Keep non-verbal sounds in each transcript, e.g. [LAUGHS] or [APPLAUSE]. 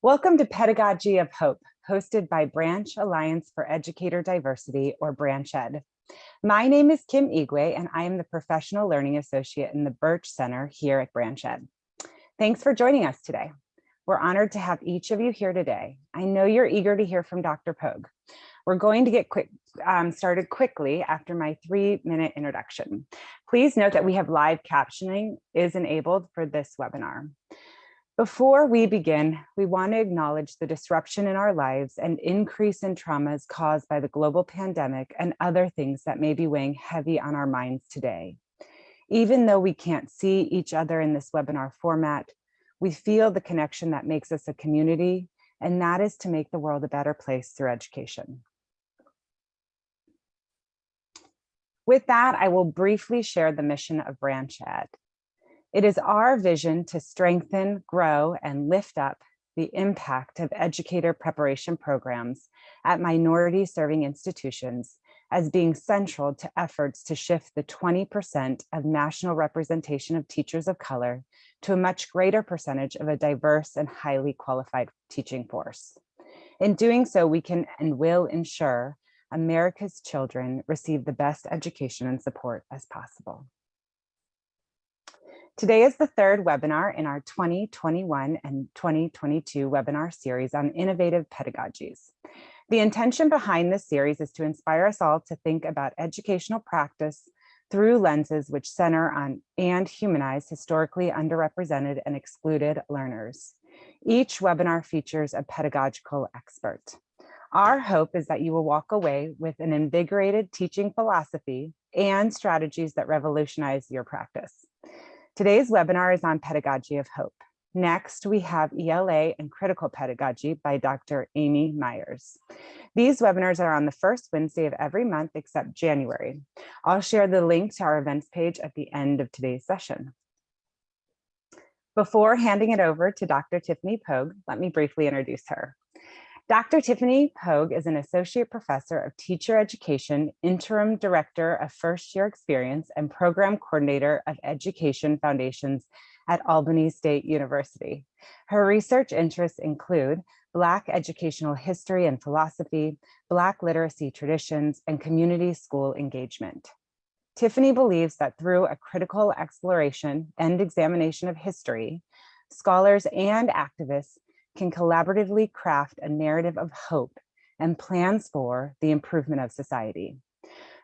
Welcome to Pedagogy of Hope, hosted by Branch Alliance for Educator Diversity, or Branch Ed. My name is Kim Igwe, and I am the Professional Learning Associate in the Birch Center here at Branch Ed. Thanks for joining us today. We're honored to have each of you here today. I know you're eager to hear from Dr. Pogue. We're going to get quick, um, started quickly after my three minute introduction. Please note that we have live captioning is enabled for this webinar. Before we begin, we want to acknowledge the disruption in our lives and increase in traumas caused by the global pandemic and other things that may be weighing heavy on our minds today. Even though we can't see each other in this webinar format, we feel the connection that makes us a community, and that is to make the world a better place through education. With that, I will briefly share the mission of Branch Ed. It is our vision to strengthen, grow, and lift up the impact of educator preparation programs at minority serving institutions as being central to efforts to shift the 20% of national representation of teachers of color to a much greater percentage of a diverse and highly qualified teaching force. In doing so, we can and will ensure America's children receive the best education and support as possible. Today is the third webinar in our 2021 and 2022 webinar series on innovative pedagogies. The intention behind this series is to inspire us all to think about educational practice through lenses which center on and humanize historically underrepresented and excluded learners. Each webinar features a pedagogical expert. Our hope is that you will walk away with an invigorated teaching philosophy and strategies that revolutionize your practice. Today's webinar is on pedagogy of hope. Next, we have ELA and critical pedagogy by Dr. Amy Myers. These webinars are on the first Wednesday of every month except January. I'll share the link to our events page at the end of today's session. Before handing it over to Dr. Tiffany Pogue, let me briefly introduce her. Dr. Tiffany Pogue is an associate professor of teacher education, interim director of first year experience, and program coordinator of education foundations at Albany State University. Her research interests include Black educational history and philosophy, Black literacy traditions, and community school engagement. Tiffany believes that through a critical exploration and examination of history, scholars and activists can collaboratively craft a narrative of hope and plans for the improvement of society.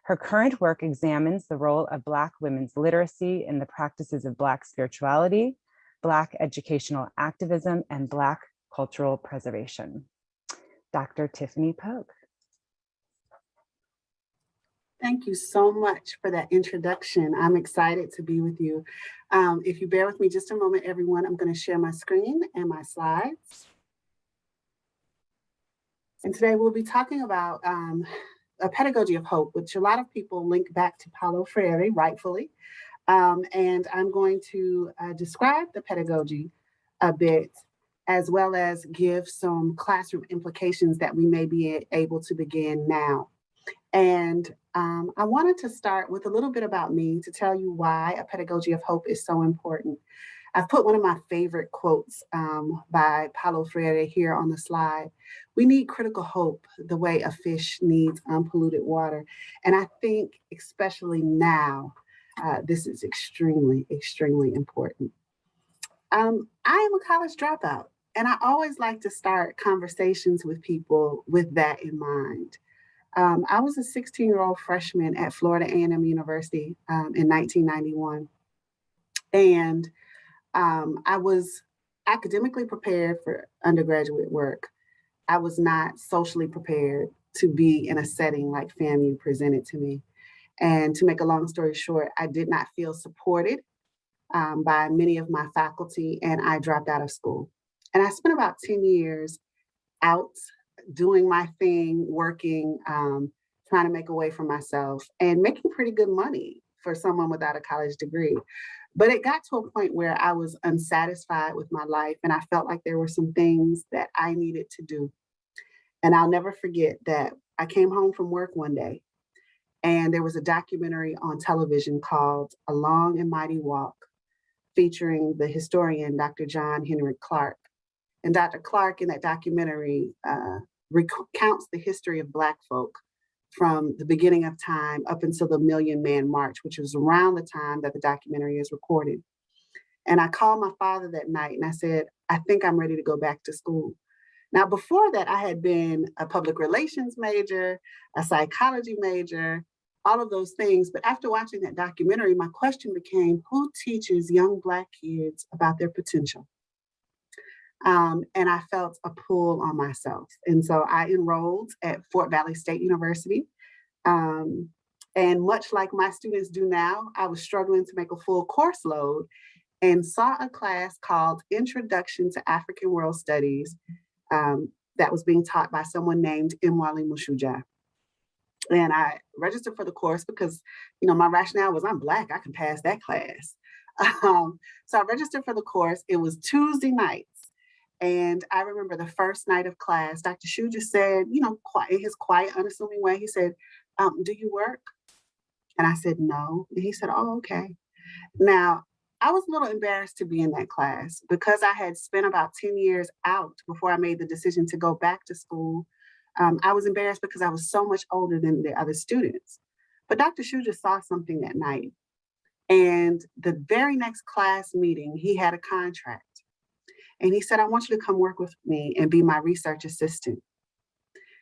Her current work examines the role of Black women's literacy in the practices of Black spirituality, Black educational activism, and Black cultural preservation. Dr. Tiffany Pogue. Thank you so much for that introduction. I'm excited to be with you. Um, if you bear with me just a moment, everyone, I'm going to share my screen and my slides. And today we'll be talking about um, a pedagogy of hope, which a lot of people link back to Paulo Freire, rightfully. Um, and I'm going to uh, describe the pedagogy a bit, as well as give some classroom implications that we may be able to begin now. And um, I wanted to start with a little bit about me to tell you why a pedagogy of hope is so important. I've put one of my favorite quotes um, by Paulo Freire here on the slide. We need critical hope the way a fish needs unpolluted water. And I think especially now, uh, this is extremely, extremely important. Um, I am a college dropout and I always like to start conversations with people with that in mind. Um, I was a 16 year old freshman at Florida A&M University um, in 1991. And um, I was academically prepared for undergraduate work. I was not socially prepared to be in a setting like FAMU presented to me. And to make a long story short, I did not feel supported um, by many of my faculty and I dropped out of school. And I spent about 10 years out doing my thing, working, um, trying to make a way for myself and making pretty good money for someone without a college degree. But it got to a point where I was unsatisfied with my life and I felt like there were some things that I needed to do. And I'll never forget that I came home from work one day and there was a documentary on television called A Long and Mighty Walk featuring the historian, Dr. John Henrik Clarke. And Dr. Clarke in that documentary uh, recounts the history of Black folk from the beginning of time up until the Million Man March, which was around the time that the documentary is recorded. And I called my father that night and I said, I think I'm ready to go back to school. Now, before that, I had been a public relations major, a psychology major, all of those things. But after watching that documentary, my question became, who teaches young Black kids about their potential? Um, and I felt a pull on myself. And so I enrolled at Fort Valley State University. Um, and much like my students do now, I was struggling to make a full course load and saw a class called Introduction to African World Studies um, that was being taught by someone named Imwali Mushuja. And I registered for the course because, you know, my rationale was I'm Black, I can pass that class. [LAUGHS] Um, so I registered for the course. It was Tuesday nights. And I remember the first night of class, Dr. Shu just said, you know, in his quiet, unassuming way, he said, um, do you work? And I said, no. And he said, oh, okay. Now, I was a little embarrassed to be in that class because I had spent about 10 years out before I made the decision to go back to school. Um, I was embarrassed because I was so much older than the other students. But Dr. Shu just saw something that night. And the very next class meeting, he had a contract. And he said, I want you to come work with me and be my research assistant.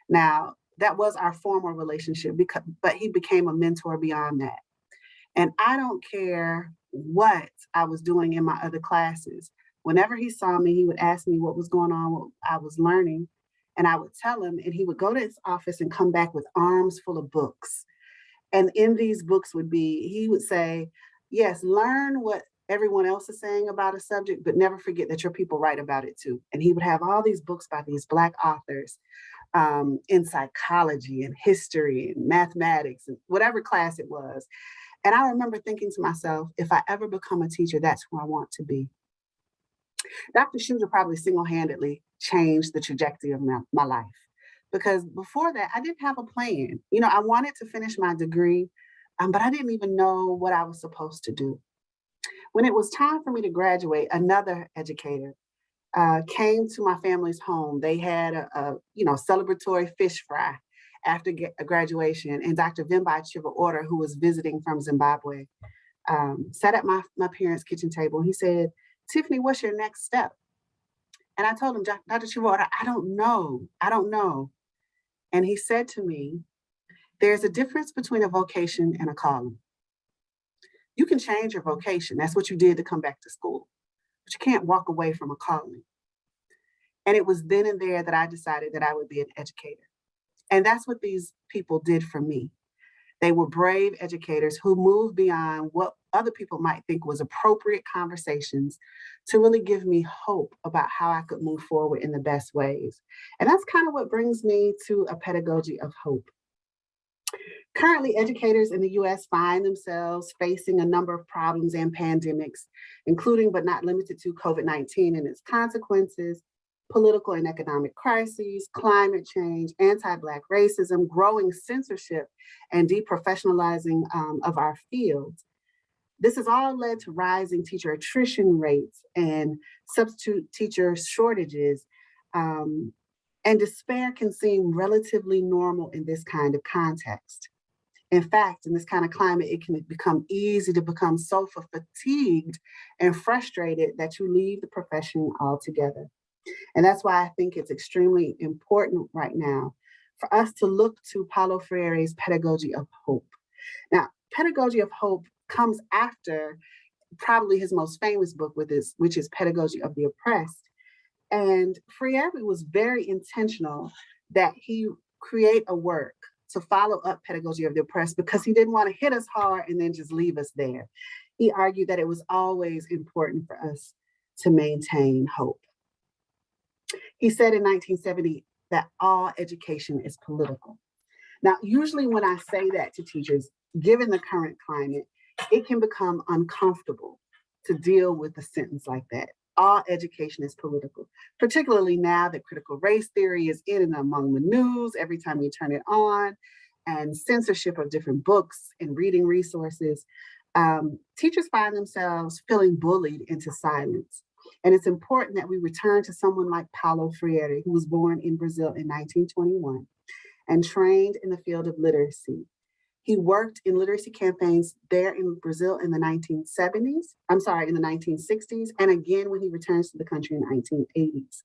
Now, that was our formal relationship, because, but he became a mentor beyond that. And I don't care what I was doing in my other classes. Whenever he saw me, he would ask me what was going on, what I was learning, and I would tell him, and he would go to his office and come back with arms full of books. And in these books would be, he would say, yes, learn what everyone else is saying about a subject, but never forget that your people write about it too. And he would have all these books by these Black authors um, in psychology and history and mathematics and whatever class it was. And I remember thinking to myself, if I ever become a teacher, that's who I want to be. Dr. Shooter probably single-handedly changed the trajectory of my, my life because before that, I didn't have a plan. You know, I wanted to finish my degree, um, but I didn't even know what I was supposed to do. When it was time for me to graduate, another educator uh, came to my family's home. They had a, a you know celebratory fish fry after graduation, and Dr. Vimbai Chivaura, who was visiting from Zimbabwe, um, sat at my, my parents' kitchen table. He said, Tiffany, what's your next step? And I told him, Dr. Chivaura, I don't know. I don't know. And he said to me, there's a difference between a vocation and a calling. You can change your vocation. That's what you did to come back to school, but you can't walk away from a calling. And it was then and there that I decided that I would be an educator. And that's what these people did for me. They were brave educators who moved beyond what other people might think was appropriate conversations to really give me hope about how I could move forward in the best ways. And that's kind of what brings me to a pedagogy of hope. Currently, educators in the US find themselves facing a number of problems and pandemics, including but not limited to COVID-19 and its consequences, political and economic crises, climate change, anti-Black racism, growing censorship, and deprofessionalizing um, of our fields. This has all led to rising teacher attrition rates and substitute teacher shortages, um, and despair can seem relatively normal in this kind of context. In fact, in this kind of climate, it can become easy to become so fatigued and frustrated that you leave the profession altogether. And that's why I think it's extremely important right now for us to look to Paulo Freire's Pedagogy of Hope. Now, Pedagogy of Hope comes after probably his most famous book with this, which is Pedagogy of the Oppressed. And Freire was very intentional that he create a work to follow up pedagogy of the oppressed because he didn't want to hit us hard and then just leave us there. He argued that it was always important for us to maintain hope. He said in 1970 that all education is political. Now, usually when I say that to teachers, given the current climate, it can become uncomfortable to deal with a sentence like that all education is political, particularly now that critical race theory is in and among the news every time you turn it on, and censorship of different books and reading resources. Um, teachers find themselves feeling bullied into silence. And it's important that we return to someone like Paulo Freire, who was born in Brazil in 1921 and trained in the field of literacy. He worked in literacy campaigns there in Brazil in the 1970s, I'm sorry, in the 1960s, and again when he returns to the country in the 1980s.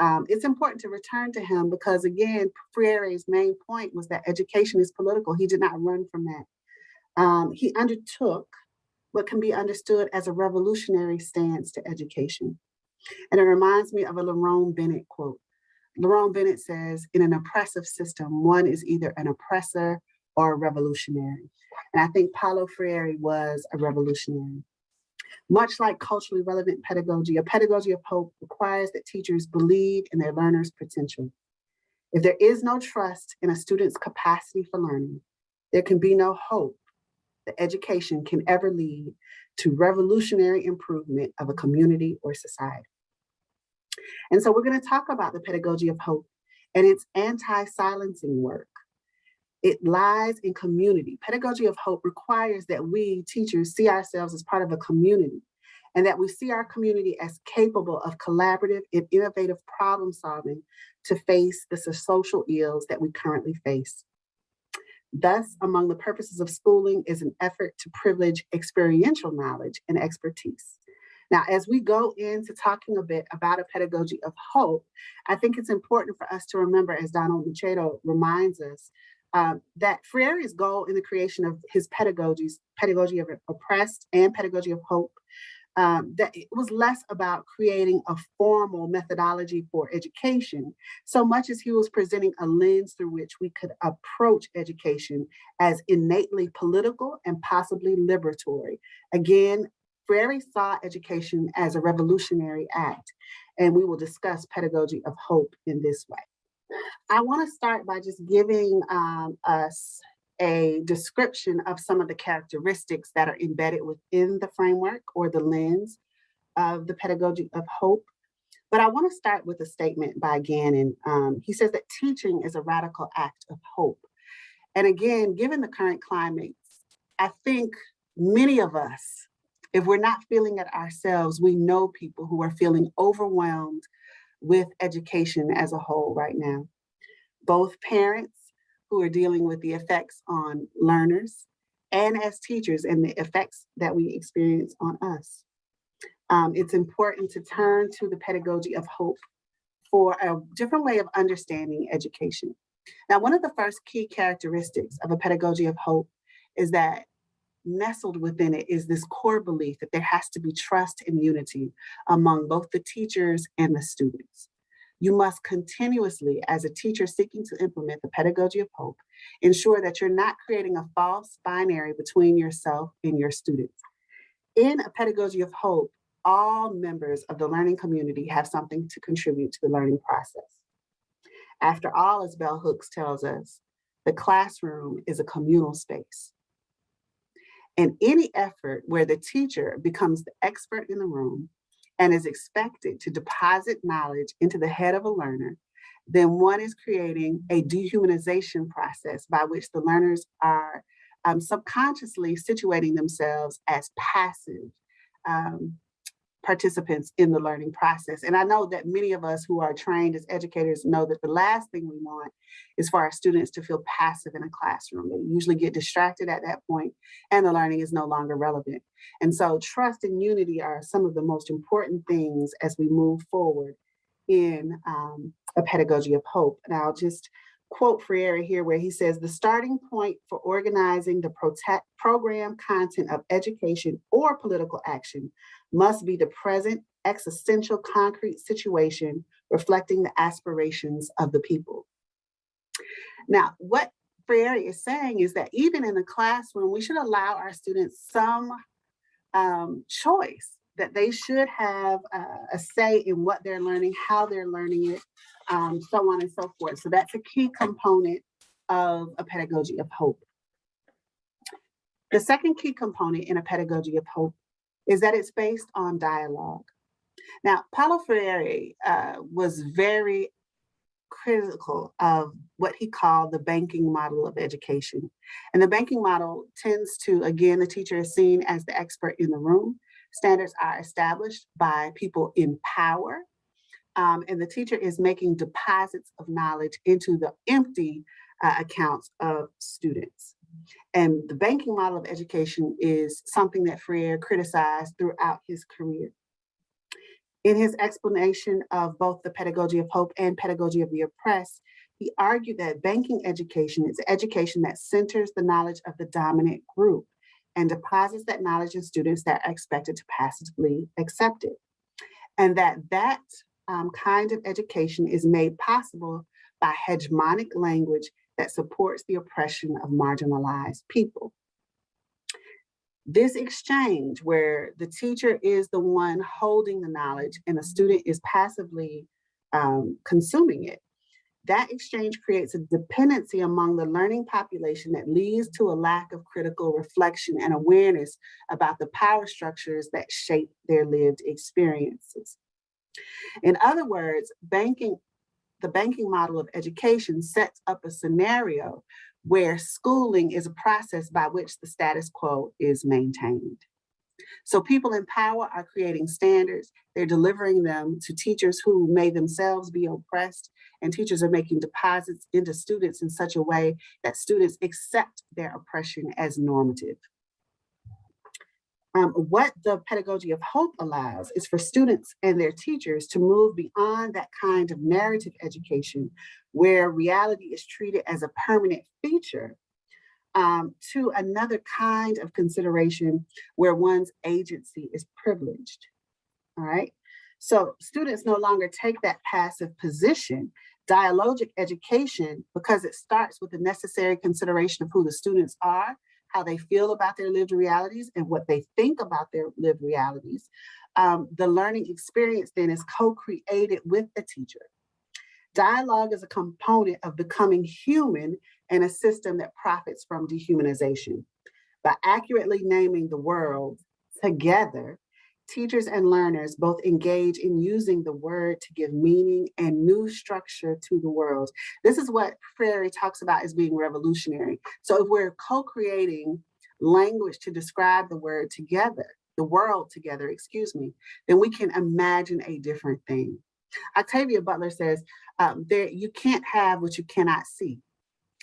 Um, it's important to return to him because again, Freire's main point was that education is political. He did not run from that. Um, he undertook what can be understood as a revolutionary stance to education. And it reminds me of a Lerone Bennett quote. Lerone Bennett says, in an oppressive system, one is either an oppressor or a revolutionary. And I think Paulo Freire was a revolutionary. Much like culturally relevant pedagogy, a pedagogy of hope requires that teachers believe in their learners' potential. If there is no trust in a student's capacity for learning, there can be no hope that education can ever lead to revolutionary improvement of a community or society. And so we're gonna talk about the pedagogy of hope and its anti-silencing work. It lies in community. Pedagogy of Hope requires that we teachers see ourselves as part of a community and that we see our community as capable of collaborative and innovative problem solving to face the social ills that we currently face. Thus, among the purposes of schooling is an effort to privilege experiential knowledge and expertise. Now, as we go into talking a bit about a pedagogy of hope, I think it's important for us to remember, as Donald Macedo reminds us, um, that Freire's goal in the creation of his pedagogies, pedagogy of oppressed and pedagogy of hope, um, that it was less about creating a formal methodology for education, so much as he was presenting a lens through which we could approach education as innately political and possibly liberatory. Again, Freire saw education as a revolutionary act, and we will discuss pedagogy of hope in this way. I want to start by just giving um, us a description of some of the characteristics that are embedded within the framework or the lens of the pedagogy of hope. But I want to start with a statement by Gannon. Um, he says that teaching is a radical act of hope. And again, given the current climate, I think many of us, if we're not feeling it ourselves, we know people who are feeling overwhelmed with education as a whole right now. Both parents who are dealing with the effects on learners and as teachers and the effects that we experience on us. Um, it's important to turn to the pedagogy of hope for a different way of understanding education. Now, one of the first key characteristics of a pedagogy of hope is that nestled within it is this core belief that there has to be trust and unity among both the teachers and the students. You must continuously, as a teacher seeking to implement the pedagogy of hope, ensure that you're not creating a false binary between yourself and your students. In a pedagogy of hope, all members of the learning community have something to contribute to the learning process. After all, as Bell Hooks tells us, the classroom is a communal space. And any effort where the teacher becomes the expert in the room and is expected to deposit knowledge into the head of a learner, then one is creating a dehumanization process by which the learners are um, subconsciously situating themselves as passive um, participants in the learning process. And I know that many of us who are trained as educators know that the last thing we want is for our students to feel passive in a classroom. They usually get distracted at that point and the learning is no longer relevant. And so trust and unity are some of the most important things as we move forward in um, a pedagogy of hope. And I'll just quote Freire here where he says, the starting point for organizing the program content of education or political action must be the present existential concrete situation reflecting the aspirations of the people. Now, what Freire is saying is that even in the classroom, we should allow our students some um, choice that they should have a say in what they're learning, how they're learning it, um, so on and so forth. So that's a key component of a pedagogy of hope. The second key component in a pedagogy of hope is that it's based on dialogue. Now, Paulo Freire uh, was very critical of what he called the banking model of education. And the banking model tends to, again, the teacher is seen as the expert in the room. Standards are established by people in power, um, and the teacher is making deposits of knowledge into the empty uh, accounts of students. And the banking model of education is something that Freire criticized throughout his career. In his explanation of both the pedagogy of hope and pedagogy of the oppressed, he argued that banking education is education that centers the knowledge of the dominant group and deposits that knowledge in students that are expected to passively accept it. And that that um, kind of education is made possible by hegemonic language that supports the oppression of marginalized people. This exchange where the teacher is the one holding the knowledge and the student is passively um, consuming it, that exchange creates a dependency among the learning population that leads to a lack of critical reflection and awareness about the power structures that shape their lived experiences. In other words, banking, the banking model of education sets up a scenario where schooling is a process by which the status quo is maintained. So people in power are creating standards. They're delivering them to teachers who may themselves be oppressed and teachers are making deposits into students in such a way that students accept their oppression as normative. Um, what the pedagogy of hope allows is for students and their teachers to move beyond that kind of narrative education where reality is treated as a permanent feature um, to another kind of consideration where one's agency is privileged, all right? So students no longer take that passive position. Dialogic education, because it starts with the necessary consideration of who the students are, how they feel about their lived realities and what they think about their lived realities. Um, the learning experience then is co-created with the teacher. Dialogue is a component of becoming human and a system that profits from dehumanization. By accurately naming the world together, teachers and learners both engage in using the word to give meaning and new structure to the world. This is what Freire talks about as being revolutionary. So if we're co-creating language to describe the word together, the world together, excuse me, then we can imagine a different thing. Octavia Butler says, um, you can't have what you cannot see.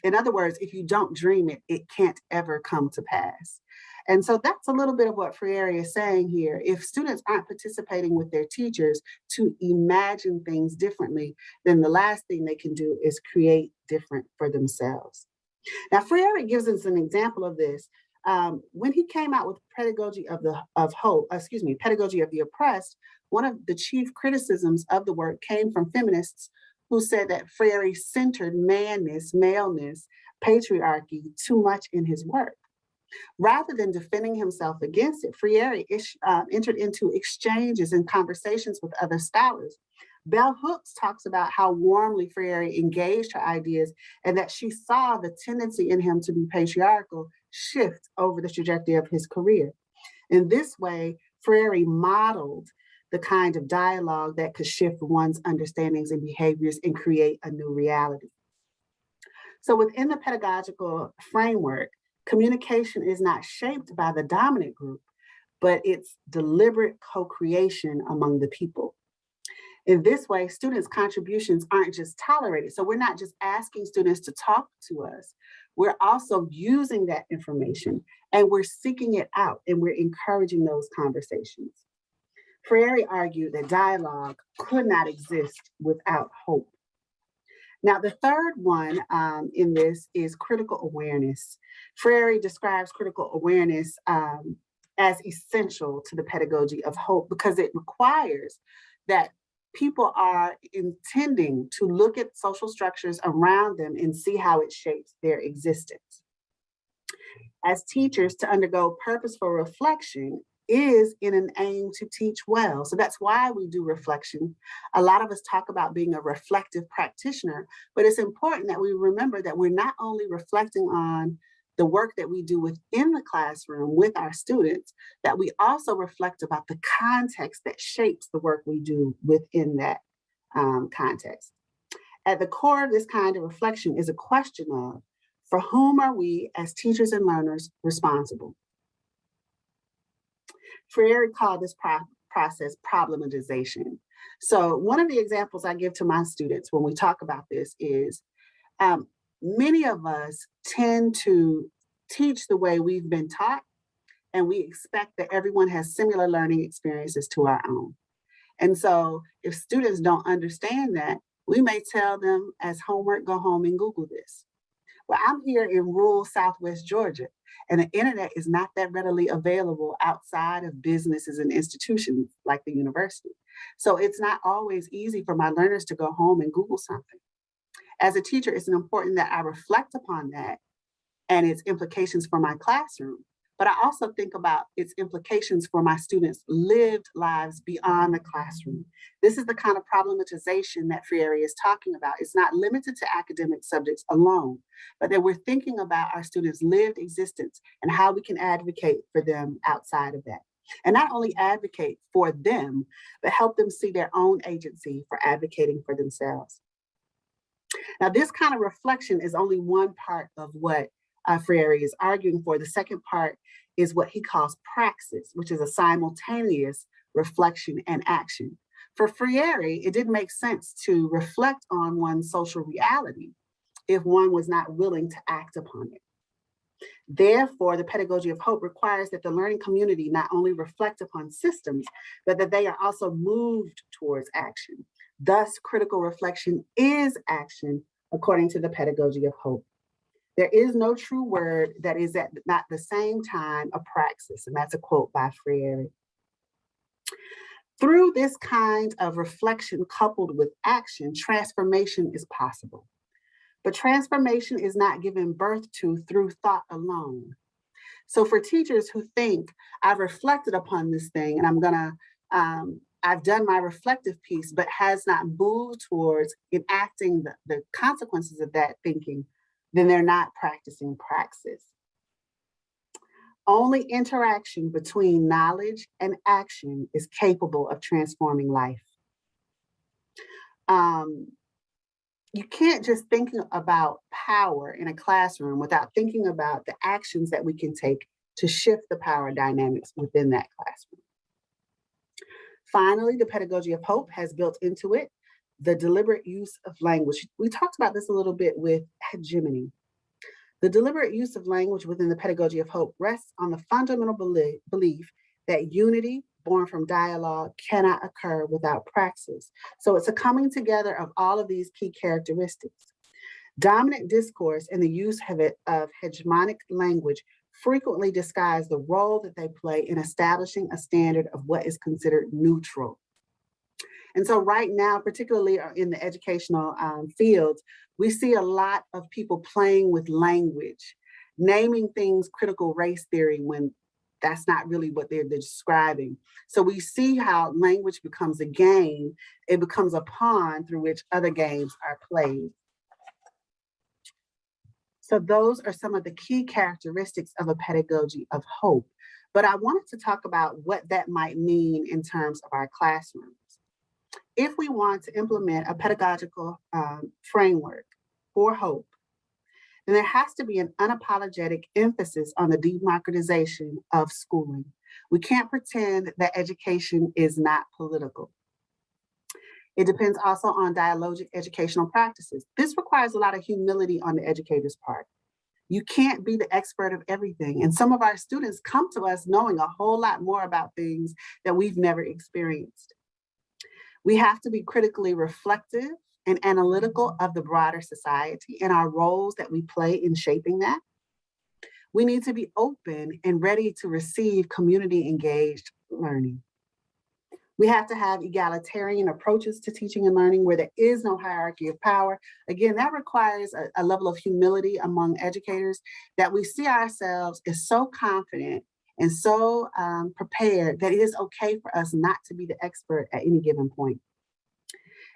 In other words, if you don't dream it, it can't ever come to pass. And so that's a little bit of what Freire is saying here. If students aren't participating with their teachers to imagine things differently, then the last thing they can do is create different for themselves. Now, Freire gives us an example of this. Um, when he came out with pedagogy of the of hope, excuse me, pedagogy of the oppressed, one of the chief criticisms of the work came from feminists who said that Freire centered manness, maleness, patriarchy too much in his work. Rather than defending himself against it, Freire uh, entered into exchanges and conversations with other scholars. Bell Hooks talks about how warmly Freire engaged her ideas and that she saw the tendency in him to be patriarchal shift over the trajectory of his career. In this way, Freire modeled the kind of dialogue that could shift one's understandings and behaviors and create a new reality. So within the pedagogical framework, communication is not shaped by the dominant group, but it's deliberate co-creation among the people. In this way, students' contributions aren't just tolerated. So we're not just asking students to talk to us. We're also using that information and we're seeking it out and we're encouraging those conversations. Freire argued that dialogue could not exist without hope. Now, the third one um, in this is critical awareness. Freire describes critical awareness um, as essential to the pedagogy of hope because it requires that people are intending to look at social structures around them and see how it shapes their existence. As teachers, to undergo purposeful reflection is in an aim to teach well. So that's why we do reflection. A lot of us talk about being a reflective practitioner, but it's important that we remember that we're not only reflecting on the work that we do within the classroom with our students, that we also reflect about the context that shapes the work we do within that um, context. At the core of this kind of reflection is a question of, for whom are we as teachers and learners responsible? Freire called this pro process problematization. So one of the examples I give to my students when we talk about this is um, many of us tend to teach the way we've been taught and we expect that everyone has similar learning experiences to our own. And so if students don't understand that, we may tell them as homework, go home and Google this. Well, I'm here in rural Southwest Georgia, and the internet is not that readily available outside of businesses and institutions like the university. So it's not always easy for my learners to go home and Google something. As a teacher, it's important that I reflect upon that and its implications for my classroom but I also think about its implications for my students' lived lives beyond the classroom. This is the kind of problematization that Freire is talking about. It's not limited to academic subjects alone, but that we're thinking about our students' lived existence and how we can advocate for them outside of that. And not only advocate for them, but help them see their own agency for advocating for themselves. Now, this kind of reflection is only one part of what uh, Freire is arguing for. The second part is what he calls praxis, which is a simultaneous reflection and action. For Freire, it didn't make sense to reflect on one's social reality if one was not willing to act upon it. Therefore, the pedagogy of hope requires that the learning community not only reflect upon systems, but that they are also moved towards action. Thus, critical reflection is action according to the pedagogy of hope. There is no true word that is at not the same time a praxis, and that's a quote by Freire. Through this kind of reflection coupled with action, transformation is possible. But transformation is not given birth to through thought alone. So for teachers who think, I've reflected upon this thing and I'm gonna, um, I've done my reflective piece, but has not moved towards enacting the, the consequences of that thinking, then they're not practicing praxis. Only interaction between knowledge and action is capable of transforming life. Um, you can't just think about power in a classroom without thinking about the actions that we can take to shift the power dynamics within that classroom. Finally, the pedagogy of hope has built into it the deliberate use of language. We talked about this a little bit with hegemony. The deliberate use of language within the pedagogy of hope rests on the fundamental belief that unity born from dialogue cannot occur without praxis. So it's a coming together of all of these key characteristics. Dominant discourse and the use of, it, of hegemonic language frequently disguise the role that they play in establishing a standard of what is considered neutral. And so right now, particularly uh, in the educational um, fields, we see a lot of people playing with language, naming things critical race theory when that's not really what they're describing. So we see how language becomes a game, it becomes a pawn through which other games are played. So those are some of the key characteristics of a pedagogy of hope. But I wanted to talk about what that might mean in terms of our classrooms if we want to implement a pedagogical um, framework for hope, then there has to be an unapologetic emphasis on the democratization of schooling. We can't pretend that education is not political. It depends also on dialogic educational practices. This requires a lot of humility on the educator's part. You can't be the expert of everything. And some of our students come to us knowing a whole lot more about things that we've never experienced. We have to be critically reflective and analytical mm-hmm. of the broader society and our roles that we play in shaping that. We need to be open and ready to receive community engaged learning. We have to have egalitarian approaches to teaching and learning where there is no hierarchy of power. Again, that requires a, a level of humility among educators that we see ourselves as so confident and so um, prepared that it is okay for us not to be the expert at any given point.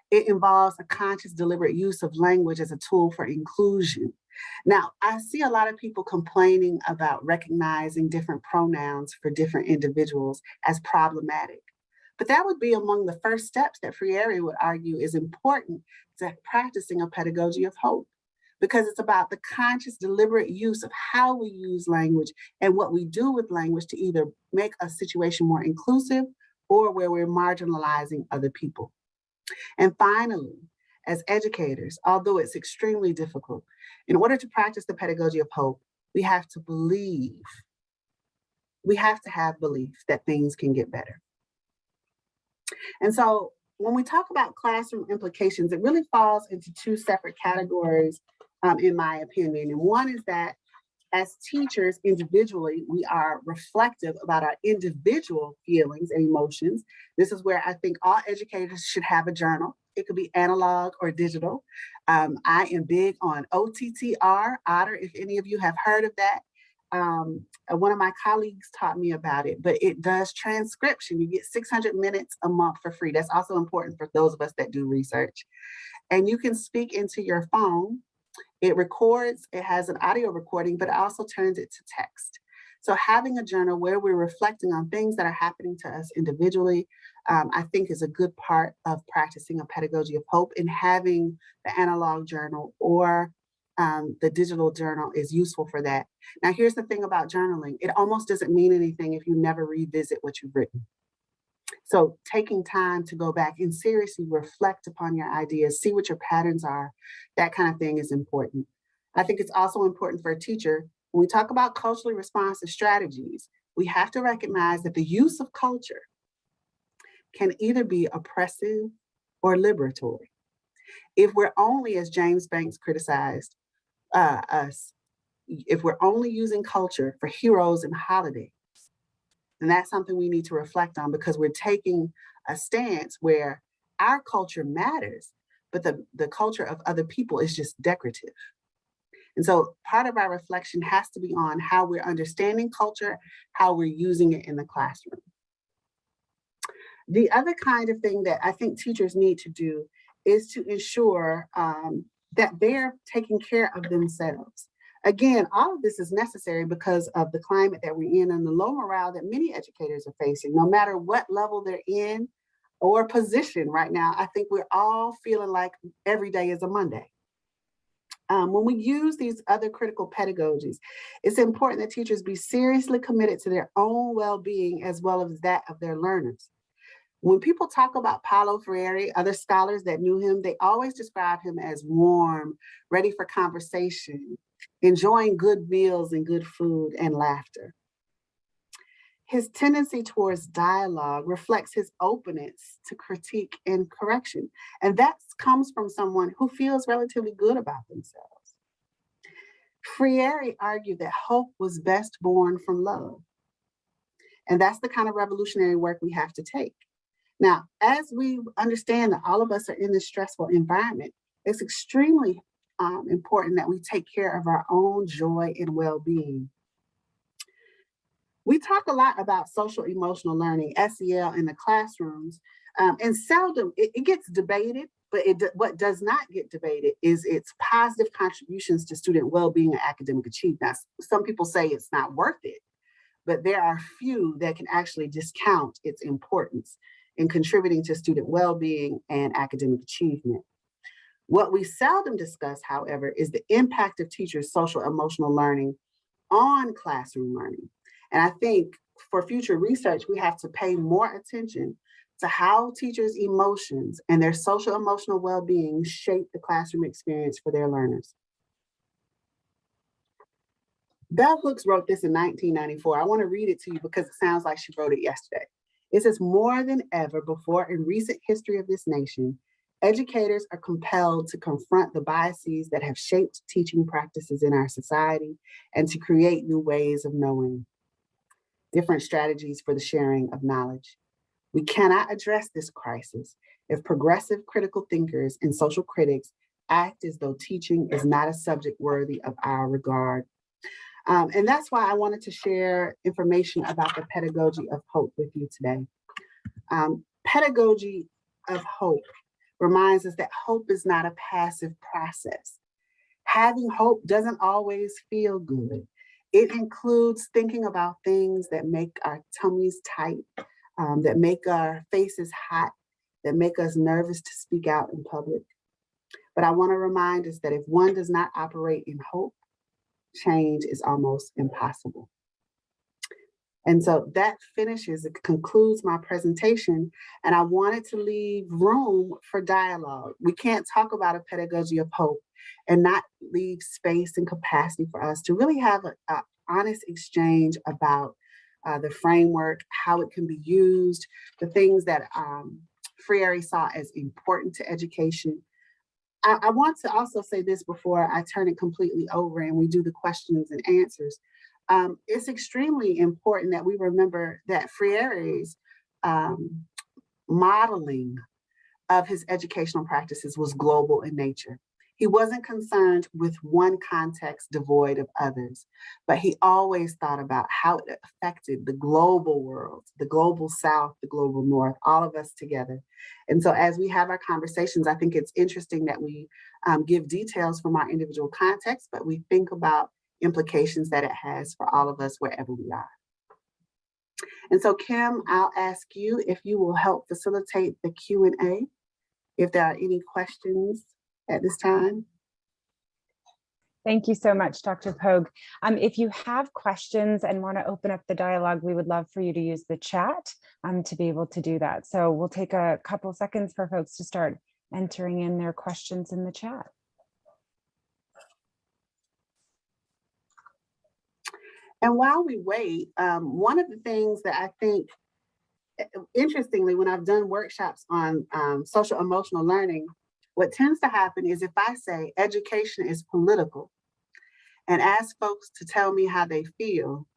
It involves a conscious, deliberate use of language as a tool for inclusion. Now, I see a lot of people complaining about recognizing different pronouns for different individuals as problematic. But that would be among the first steps that Freire would argue is important to practicing a pedagogy of hope. Because it's about the conscious, deliberate use of how we use language and what we do with language to either make a situation more inclusive or where we're marginalizing other people. And finally, as educators, although it's extremely difficult, in order to practice the pedagogy of hope, we have to believe, we have to have belief that things can get better. And so when we talk about classroom implications, it really falls into two separate categories, um, in my opinion. And one is that as teachers individually, we are reflective about our individual feelings and emotions. This is where I think all educators should have a journal. It could be analog or digital. Um, I am big on OTTR, Otter, if any of you have heard of that. Um, uh, one of my colleagues taught me about it, but it does transcription. You get 600 minutes a month for free. That's also important for those of us that do research. And you can speak into your phone it records, it has an audio recording, but it also turns it to text. So having a journal where we're reflecting on things that are happening to us individually, um, I think is a good part of practicing a pedagogy of hope and having the analog journal or um, the digital journal is useful for that. Now, here's the thing about journaling. It almost doesn't mean anything if you never revisit what you've written. So taking time to go back and seriously reflect upon your ideas, see what your patterns are, that kind of thing is important. I think it's also important for a teacher, when we talk about culturally responsive strategies, we have to recognize that the use of culture can either be oppressive or liberatory. If we're only, as James Banks criticized uh, us, if we're only using culture for heroes and holidays, and that's something we need to reflect on because we're taking a stance where our culture matters, but the, the culture of other people is just decorative. And so part of our reflection has to be on how we're understanding culture, how we're using it in the classroom. The other kind of thing that I think teachers need to do is to ensure um, that they're taking care of themselves. Again, all of this is necessary because of the climate that we're in and the low morale that many educators are facing, no matter what level they're in or position right now. I think we're all feeling like every day is a Monday. Um, when we use these other critical pedagogies, it's important that teachers be seriously committed to their own well-being as well as that of their learners. When people talk about Paulo Freire, other scholars that knew him, they always describe him as warm, ready for conversation, enjoying good meals and good food and laughter. His tendency towards dialogue reflects his openness to critique and correction. And that comes from someone who feels relatively good about themselves. Freire argued that hope was best born from love. And that's the kind of revolutionary work we have to take. Now, as we understand that all of us are in this stressful environment, it's extremely um, important that we take care of our own joy and well-being. We talk a lot about social emotional learning, SEL in the classrooms, um, and seldom, it, it, gets debated, but it, what does not get debated is its positive contributions to student well-being and academic achievement. Some people say it's not worth it, but there are few that can actually discount its importance in contributing to student well-being and academic achievement. What we seldom discuss, however, is the impact of teachers' social emotional learning on classroom learning. And I think for future research, we have to pay more attention to how teachers' emotions and their social emotional well-being shape the classroom experience for their learners. Bell Hooks wrote this in 1994. I want to read it to you because it sounds like she wrote it yesterday. It says, more than ever before in recent history of this nation, Educators are compelled to confront the biases that have shaped teaching practices in our society and to create new ways of knowing, different strategies for the sharing of knowledge. We cannot address this crisis if progressive critical thinkers and social critics act as though teaching is not a subject worthy of our regard. Um, and that's why I wanted to share information about the pedagogy of hope with you today. Um, pedagogy of hope reminds us that hope is not a passive process. Having hope doesn't always feel good. It includes thinking about things that make our tummies tight, um, that make our faces hot, that make us nervous to speak out in public. But I want to remind us that if one does not operate in hope, change is almost impossible. And so that finishes, it concludes my presentation. And I wanted to leave room for dialogue. We can't talk about a pedagogy of hope and not leave space and capacity for us to really have an honest exchange about uh, the framework, how it can be used, the things that um, Freire saw as important to education. I, I want to also say this before I turn it completely over and we do the questions and answers um, it's extremely important that we remember that Freire's um, modeling of his educational practices was global in nature. He wasn't concerned with one context devoid of others, but he always thought about how it affected the global world, the global South, the global North, all of us together. And so as we have our conversations, I think it's interesting that we um, give details from our individual context, but we think about implications that it has for all of us wherever we are. And so Kim, I'll ask you if you will help facilitate the Q&A, if there are any questions at this time. Thank you so much, Dr. Pogue. Um, if you have questions and want to open up the dialogue, we would love for you to use the chat um, to be able to do that. So we'll take a couple seconds for folks to start entering in their questions in the chat. And while we wait, um, one of the things that I think, eh, interestingly, when I've done workshops on um, social emotional learning, what tends to happen is if I say education is political and ask folks to tell me how they feel,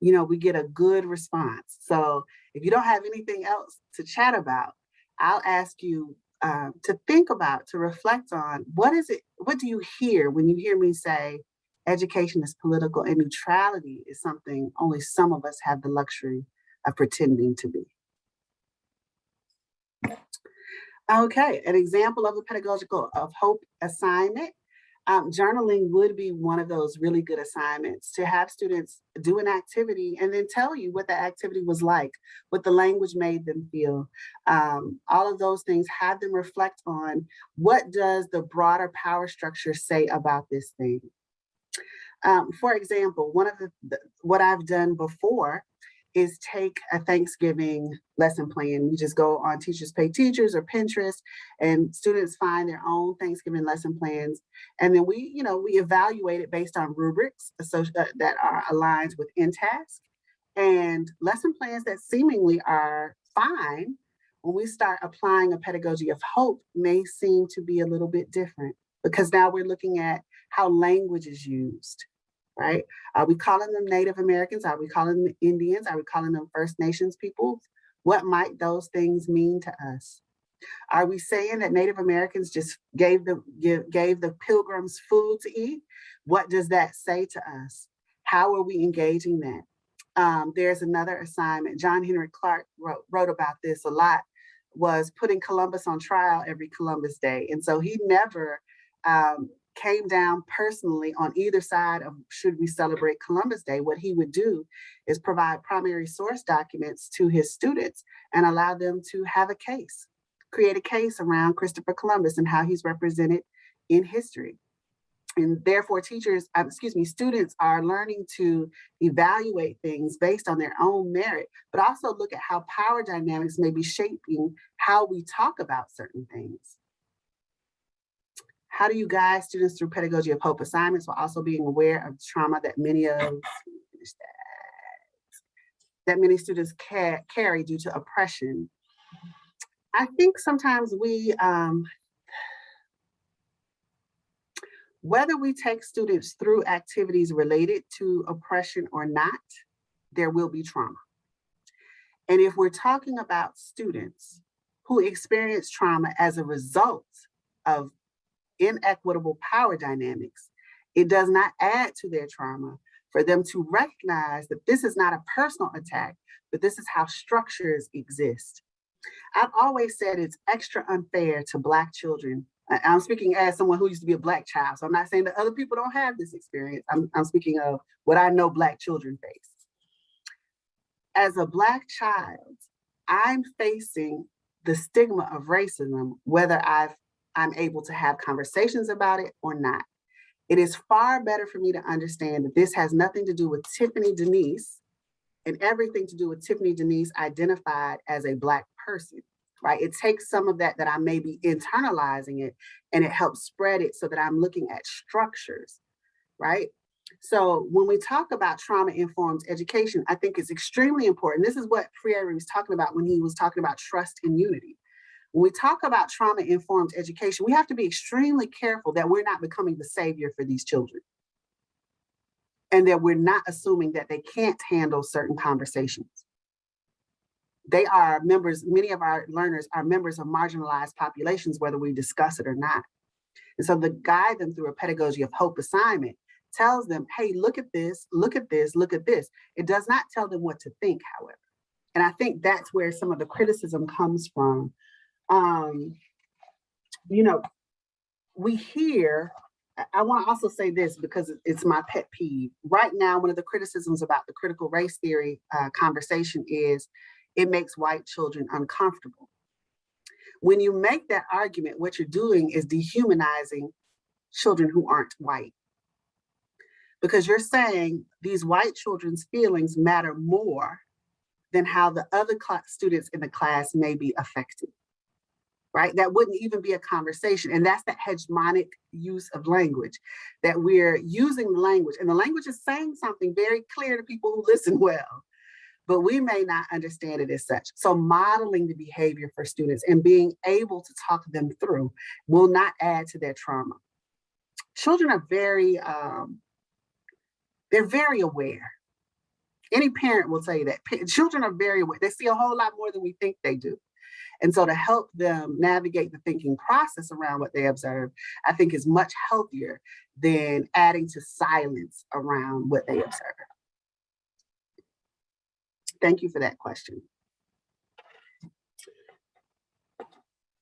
you know, we get a good response. So if you don't have anything else to chat about, I'll ask you uh, to think about, to reflect on what is it, what do you hear when you hear me say education is political and neutrality is something only some of us have the luxury of pretending to be. Okay, an example of a pedagogical of hope assignment. Um, journaling would be one of those really good assignments to have students do an activity and then tell you what the activity was like, what the language made them feel. Um, all of those things, have them reflect on what does the broader power structure say about this thing. Um, for example, one of the, the, what I've done before is take a Thanksgiving lesson plan. You just go on Teachers Pay Teachers or Pinterest and students find their own Thanksgiving lesson plans. And then we, you know, we evaluate it based on rubrics uh, that are aligned with InTASC and lesson plans that seemingly are fine when we start applying a pedagogy of hope may seem to be a little bit different because now we're looking at how language is used, right? Are we calling them Native Americans? Are we calling them Indians? Are we calling them First Nations peoples? What might those things mean to us? Are we saying that Native Americans just gave the give, gave the pilgrims food to eat? What does that say to us? How are we engaging that? Um, there's another assignment. John Henrik Clarke wrote, wrote about this a lot, was putting Columbus on trial every Columbus Day. And so he never um, came down personally on either side of should we celebrate Columbus Day, what he would do is provide primary source documents to his students and allow them to have a case, create a case around Christopher Columbus and how he's represented in history. And therefore teachers, uh, excuse me, students are learning to evaluate things based on their own merit, but also look at how power dynamics may be shaping how we talk about certain things. How do you guide students through pedagogy of hope assignments while also being aware of trauma that many of that, that many students ca carry due to oppression? I think sometimes we, um, whether we take students through activities related to oppression or not, there will be trauma. And if we're talking about students who experience trauma as a result of inequitable power dynamics, it does not add to their trauma for them to recognize that this is not a personal attack, but this is how structures exist. I've always said it's extra unfair to Black children. I'm speaking as someone who used to be a Black child, so I'm not saying that other people don't have this experience. I'm, I'm speaking of what I know Black children face. As a Black child, I'm facing the stigma of racism, whether I've I'm able to have conversations about it or not. It is far better for me to understand that this has nothing to do with Tiffany Denise and everything to do with Tiffany Denise identified as a Black person, right? It takes some of that that I may be internalizing it and it helps spread it so that I'm looking at structures, right? So when we talk about trauma-informed education, I think it's extremely important. This is what Freire was talking about when he was talking about trust and unity. When we talk about trauma-informed education, we have to be extremely careful that we're not becoming the savior for these children. And that we're not assuming that they can't handle certain conversations. They are members, many of our learners are members of marginalized populations, whether we discuss it or not. And so to guide them through a pedagogy of hope assignment tells them, hey, look at this, look at this, look at this. It does not tell them what to think, however. And I think that's where some of the criticism comes from. Um, you know, we hear, I want to also say this because it's my pet peeve. Right now, one of the criticisms about the critical race theory uh, conversation is it makes white children uncomfortable. When you make that argument, what you're doing is dehumanizing children who aren't white because you're saying these white children's feelings matter more than how the other students in the class may be affected, right? That wouldn't even be a conversation. And that's the hegemonic use of language, that we're using the language and the language is saying something very clear to people who listen [LAUGHS] well, but we may not understand it as such. So modeling the behavior for students and being able to talk them through will not add to their trauma. Children are very, um, they're very aware. Any parent will tell you that. Children are very aware. They see a whole lot more than we think they do. And so to help them navigate the thinking process around what they observe, I think is much healthier than adding to silence around what they observe. Thank you for that question.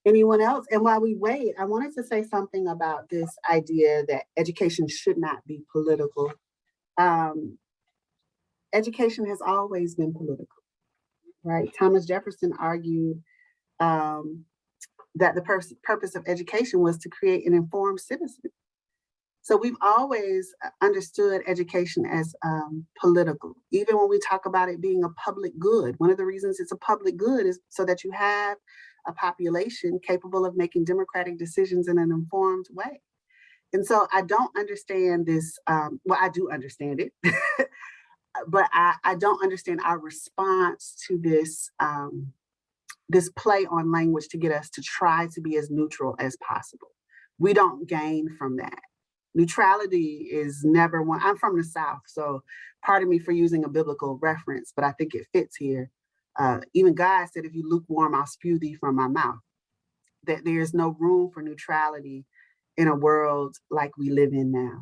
Anyone else? And while we wait, I wanted to say something about this idea that education should not be political um, education has always been political, right? Thomas Jefferson argued um, that the pur purpose of education was to create an informed citizen. So we've always uh, understood education as um, political, even when we talk about it being a public good. One of the reasons it's a public good is so that you have a population capable of making democratic decisions in an informed way. And so I don't understand this, um, well, I do understand it, [LAUGHS] but I, I don't understand our response to this, um, this play on language to get us to try to be as neutral as possible. We don't gain from that. Neutrality is never one, I'm from the South, so pardon me for using a biblical reference, but I think it fits here. Uh, even God said, if you lukewarm, I'll spew thee from my mouth. That there's no room for neutrality in a world like we live in now.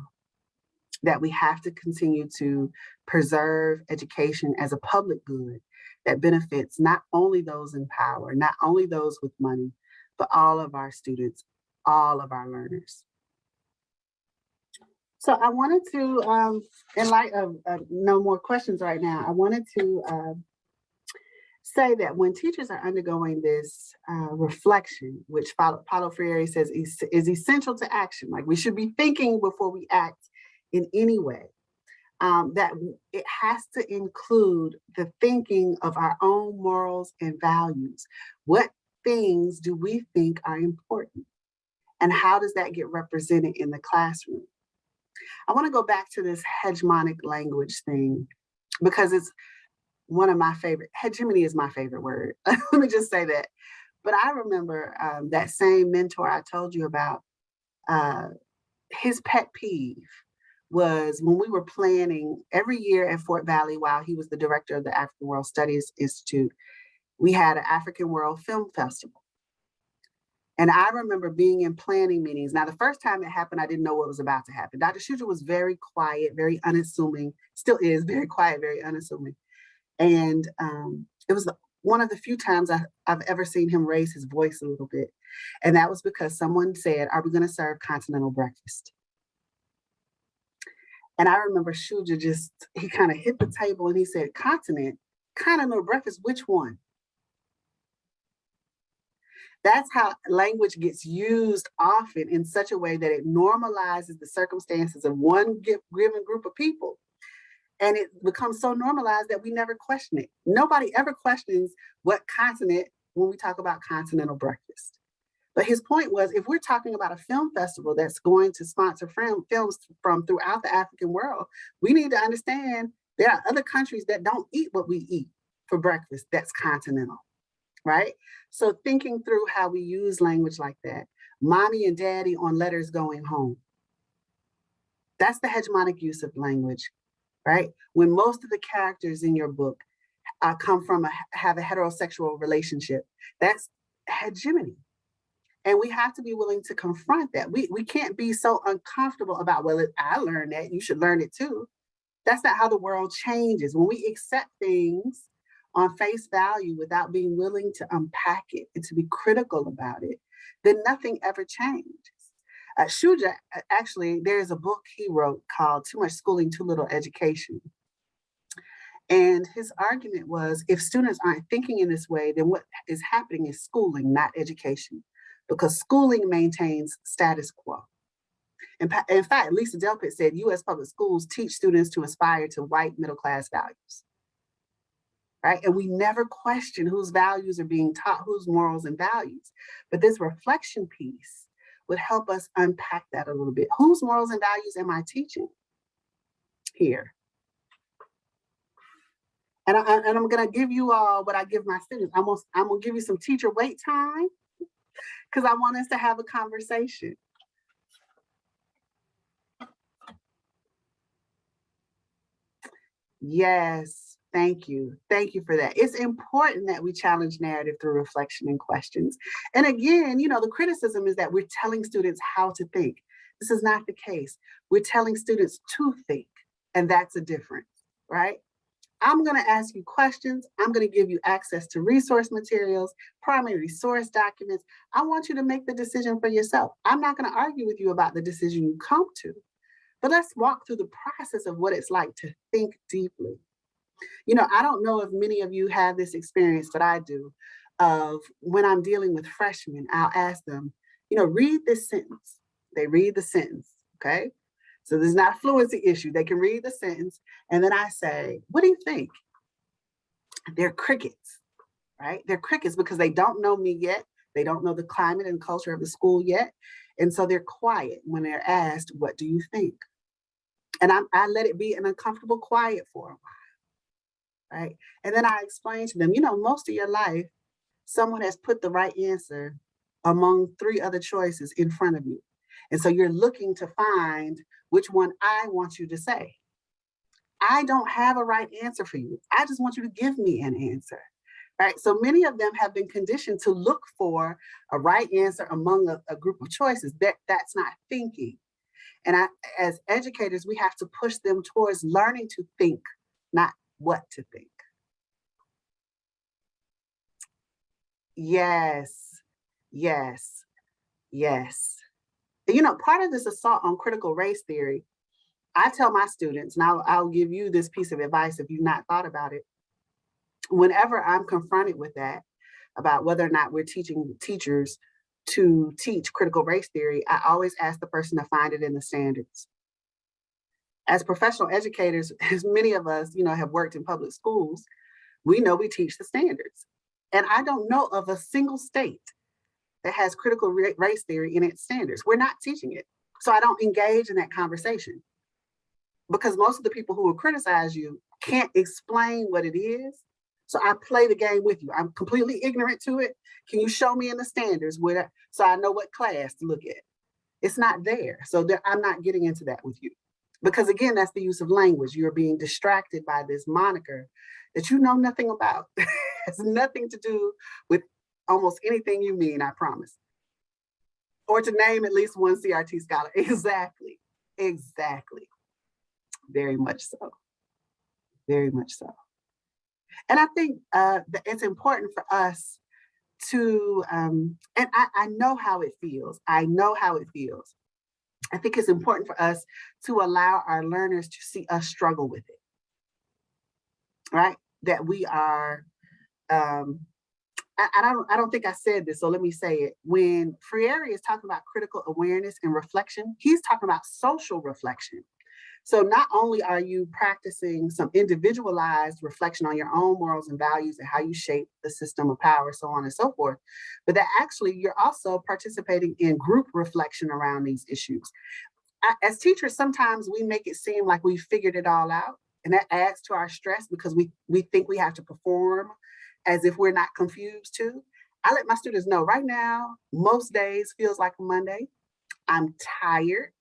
That we have to continue to preserve education as a public good that benefits not only those in power, not only those with money, but all of our students, all of our learners. So I wanted to, um, in light of uh, no more questions right now, I wanted to uh, say that when teachers are undergoing this uh, reflection, which Paulo Freire says is, is essential to action, like we should be thinking before we act in any way, um, that it has to include the thinking of our own morals and values. What things do we think are important? And how does that get represented in the classroom? I wanna go back to this hegemonic language thing because it's one of my favorite, hegemony is my favorite word. [LAUGHS] Let me just say that. But I remember um, that same mentor I told you about, uh, his pet peeve was when we were planning every year at Fort Valley while he was the director of the African World Studies Institute, we had an African World Film Festival. And I remember being in planning meetings. Now, the first time it happened, I didn't know what was about to happen. Dr. Shujaa was very quiet, very unassuming, still is [LAUGHS] very quiet, very unassuming. And um, it was one of the few times I, have ever seen him raise his voice a little bit. And that was because someone said, are we gonna serve continental breakfast? And I remember Shujaa just, he kind of hit the table and he said, continent, continental breakfast, which one? That's how language gets used often in such a way that it normalizes the circumstances of one given group of people. And it becomes so normalized that we never question it. Nobody ever questions what continent when we talk about continental breakfast. But his point was, if we're talking about a film festival that's going to sponsor film, films from throughout the African world, we need to understand there are other countries that don't eat what we eat for breakfast that's continental right? So thinking through how we use language like that, mommy and daddy on letters going home. That's the hegemonic use of language, right? When most of the characters in your book uh, come from a, have a heterosexual relationship, that's hegemony. And we have to be willing to confront that. We, we can't be so uncomfortable about, well, I learned that, you should learn it too. That's not how the world changes. When we accept things on face value without being willing to unpack it and to be critical about it, then nothing ever changes. Uh, Shujaa, uh, actually, there's a book he wrote called Too Much Schooling, Too Little Education. And his argument was, if students aren't thinking in this way, then what is happening is schooling, not education, because schooling maintains status quo. In, in fact, Lisa Delpit said US public schools teach students to aspire to white middle class values right? And we never question whose values are being taught, whose morals and values. But this reflection piece would help us unpack that a little bit. Whose morals and values am I teaching here? And, I, and I'm gonna give you all what I give my students. I'm gonna, I'm gonna give you some teacher wait time [LAUGHS] because I want us to have a conversation. Yes, Thank you. Thank you for that. It's important that we challenge narrative through reflection and questions. And again, you know, the criticism is that we're telling students how to think. This is not the case. We're telling students to think, and that's a difference, right? I'm going to ask you questions. I'm going to give you access to resource materials, primary source documents. I want you to make the decision for yourself. I'm not going to argue with you about the decision you come to, but let's walk through the process of what it's like to think deeply. You know, I don't know if many of you have this experience, but I do, of when I'm dealing with freshmen, I'll ask them, you know, read this sentence. They read the sentence, okay? So there's not a fluency issue. They can read the sentence. And then I say, what do you think? They're crickets, right? They're crickets because they don't know me yet. They don't know the climate and culture of the school yet. And so they're quiet when they're asked, what do you think? And I, I let it be an uncomfortable quiet for a while right? And then I explain to them, you know, most of your life, someone has put the right answer among three other choices in front of you. And so you're looking to find which one I want you to say. I don't have a right answer for you. I just want you to give me an answer, right? So many of them have been conditioned to look for a right answer among a, a group of choices. That, that's not thinking. And I, as educators, we have to push them towards learning to think, not what to think. Yes, yes, yes. You know, part of this assault on critical race theory, I tell my students, and I'll, I'll give you this piece of advice if you've not thought about it. Whenever I'm confronted with that, about whether or not we're teaching teachers to teach critical race theory, I always ask the person to find it in the standards as professional educators, [LAUGHS] as many of us, you know, have worked in public schools, we know we teach the standards. And I don't know of a single state that has critical race theory in its standards. We're not teaching it. So I don't engage in that conversation because most of the people who will criticize you can't explain what it is. So I play the game with you. I'm completely ignorant to it. Can you show me in the standards where, so I know what class to look at? It's not there. So there, I'm not getting into that with you. Because again, that's the use of language. You're being distracted by this moniker that you know nothing about. [LAUGHS] has nothing to do with almost anything you mean, I promise. Or to name at least one CRT scholar. [LAUGHS] Exactly, exactly. Very much so, very much so. And I think uh, it's important for us to, um, and I, I know how it feels. I know how it feels I think it's important for us to allow our learners to see us struggle with it, right? That we are um, I, I don't I don't think I said this, so let me say it. When Freire is talking about critical awareness and reflection, he's talking about social reflection. So not only are you practicing some individualized reflection on your own morals and values and how you shape the system of power, so on and so forth, but that actually you're also participating in group reflection around these issues. As teachers, sometimes we make it seem like we figured it all out and that adds to our stress because we, we think we have to perform as if we're not confused too. I let my students know right now, most days feels like Monday. I'm tired.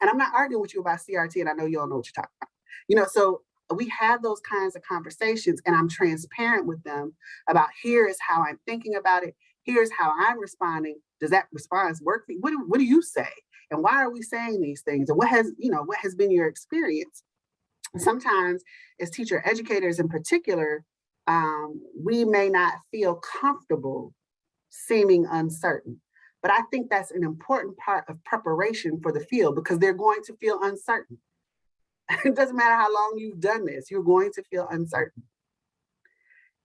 And I'm not arguing with you about CRT, and I know you all know what you're talking about. You know, so we have those kinds of conversations and I'm transparent with them about here is how I'm thinking about it. Here's how I'm responding. Does that response work? What do, what do you say? And why are we saying these things? And what has, you know, what has been your experience? Sometimes as teacher educators in particular, um, we may not feel comfortable seeming uncertain. But I think that's an important part of preparation for the field because they're going to feel uncertain. [LAUGHS] it doesn't matter how long you've done this, you're going to feel uncertain.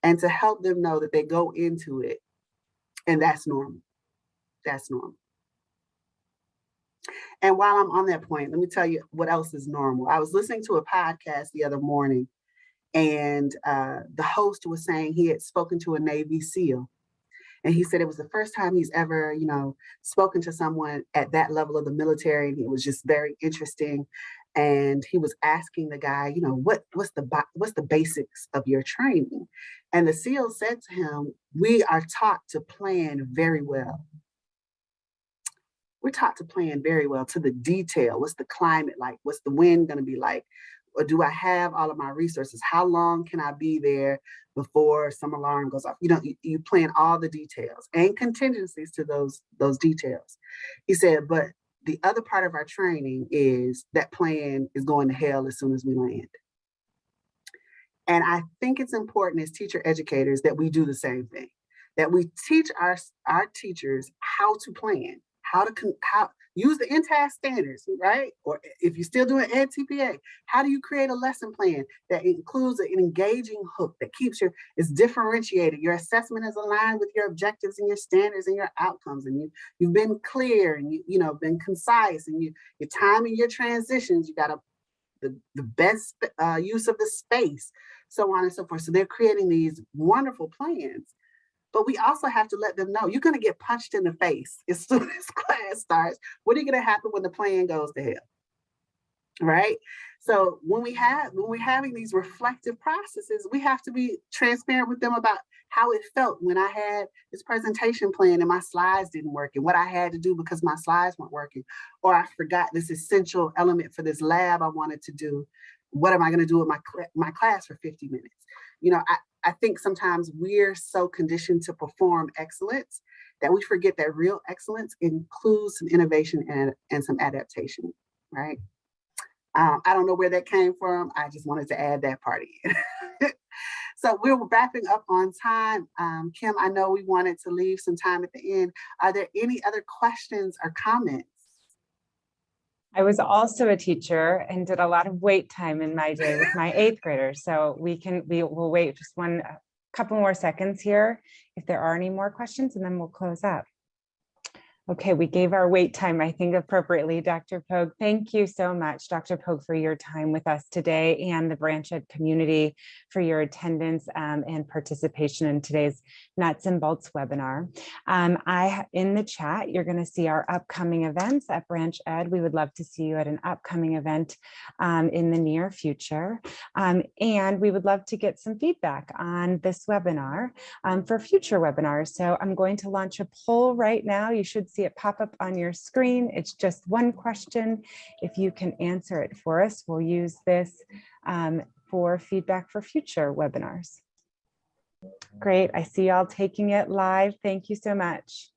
And to help them know that they go into it and that's normal. That's normal. And while I'm on that point, let me tell you what else is normal. I was listening to a podcast the other morning and uh, the host was saying he had spoken to a Navy SEAL and he said it was the first time he's ever, you know, spoken to someone at that level of the military. And it was just very interesting. And he was asking the guy, you know, what what's the what's the basics of your training? And the SEAL said to him, we are taught to plan very well. We're taught to plan very well to the detail. What's the climate like? What's the wind going to be like? Or do I have all of my resources? How long can I be there before some alarm goes off? You know, you, you plan all the details and contingencies to those, those details. He said, but the other part of our training is that plan is going to hell as soon as we land. And I think it's important as teacher educators that we do the same thing, that we teach our, our teachers how to plan, how to, how, use the InTASC standards, right? Or if you're still doing edTPA, how do you create a lesson plan that includes an engaging hook that keeps your, is differentiated. Your assessment is aligned with your objectives and your standards and your outcomes. And you, you've been clear and you, you know, been concise and you, your time and your transitions, you got a, the, the best uh, use of the space, so on and so forth. So they're creating these wonderful plans but we also have to let them know you're going to get punched in the face as [LAUGHS] soon as class starts. What are you going to happen when the plan goes to hell? Right? So when we have when we're having these reflective processes, we have to be transparent with them about how it felt when I had this presentation plan and my slides didn't work and what I had to do because my slides weren't working, or I forgot this essential element for this lab I wanted to do. What am I going to do with my, my class for 50 minutes? You know, I, I think sometimes we're so conditioned to perform excellence that we forget that real excellence includes some innovation and, and some adaptation, right? Um, I don't know where that came from. I just wanted to add that part in. [LAUGHS] so we're wrapping up on time. Um, Kim, I know we wanted to leave some time at the end. Are there any other questions or comments? I was also a teacher and did a lot of wait time in my day with my eighth graders. So we can, we will wait just one couple more seconds here if there are any more questions and then we'll close up. Okay, we gave our wait time, I think, appropriately, Dr. Pogue. Thank you so much, Dr. Pogue, for your time with us today and the BranchED community for your attendance um, and participation in today's Nuts and Bolts webinar. Um, I In the chat, you're going to see our upcoming events at BranchED. We would love to see you at an upcoming event um, in the near future. Um, and we would love to get some feedback on this webinar um, for future webinars. So I'm going to launch a poll right now. You should see it pop up on your screen. It's just one question. If you can answer it for us, we'll use this um, for feedback for future webinars. Great, I see y'all taking it live. Thank you so much.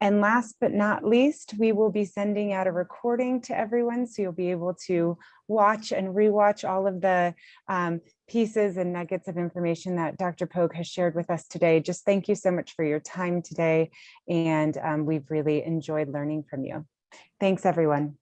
And last but not least, we will be sending out a recording to everyone so you'll be able to watch and rewatch all of the um, pieces and nuggets of information that Dr. Pogue has shared with us today. Just thank you so much for your time today. And um, we've really enjoyed learning from you. Thanks, everyone.